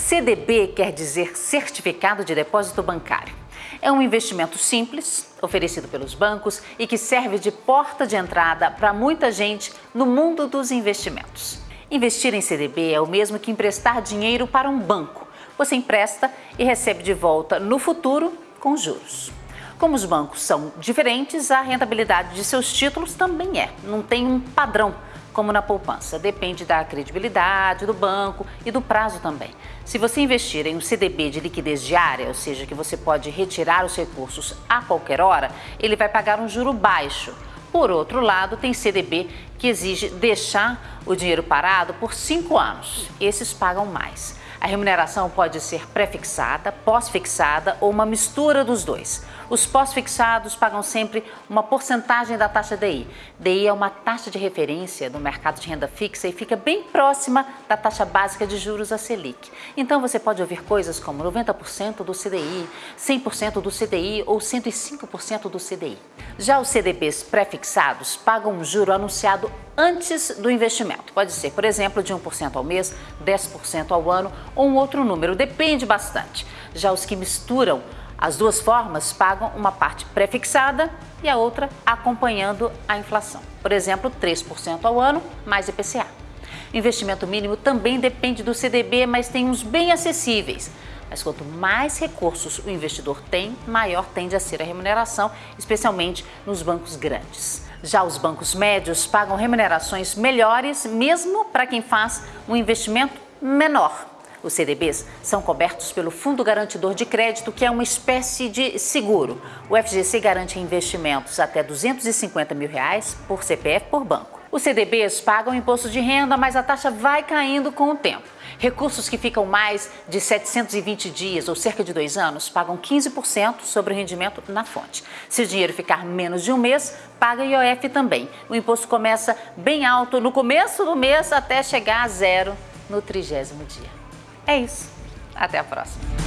CDB quer dizer Certificado de Depósito Bancário. É um investimento simples, oferecido pelos bancos e que serve de porta de entrada para muita gente no mundo dos investimentos. Investir em CDB é o mesmo que emprestar dinheiro para um banco. Você empresta e recebe de volta no futuro com juros. Como os bancos são diferentes, a rentabilidade de seus títulos também é. Não tem um padrão como na poupança. Depende da credibilidade do banco e do prazo também. Se você investir em um CDB de liquidez diária, ou seja, que você pode retirar os recursos a qualquer hora, ele vai pagar um juro baixo. Por outro lado, tem CDB que exige deixar o dinheiro parado por cinco anos. Esses pagam mais. A remuneração pode ser pré-fixada, pós-fixada ou uma mistura dos dois. Os pós-fixados pagam sempre uma porcentagem da taxa DI. DI é uma taxa de referência no mercado de renda fixa e fica bem próxima da taxa básica de juros a Selic. Então você pode ouvir coisas como 90% do CDI, 100% do CDI ou 105% do CDI. Já os CDBs pré-fixados pagam um juro anunciado antes do investimento. Pode ser, por exemplo, de 1% ao mês, 10% ao ano ou um outro número, depende bastante. Já os que misturam as duas formas pagam uma parte pré-fixada e a outra acompanhando a inflação. Por exemplo, 3% ao ano mais IPCA. Investimento mínimo também depende do CDB, mas tem uns bem acessíveis. Mas quanto mais recursos o investidor tem, maior tende a ser a remuneração, especialmente nos bancos grandes. Já os bancos médios pagam remunerações melhores, mesmo para quem faz um investimento menor. Os CDBs são cobertos pelo Fundo Garantidor de Crédito, que é uma espécie de seguro. O FGC garante investimentos até 250 mil reais por CPF por banco. Os CDBs pagam imposto de renda, mas a taxa vai caindo com o tempo. Recursos que ficam mais de 720 dias ou cerca de dois anos pagam 15% sobre o rendimento na fonte. Se o dinheiro ficar menos de um mês, paga IOF também. O imposto começa bem alto no começo do mês até chegar a zero no trigésimo dia. É isso. Até a próxima.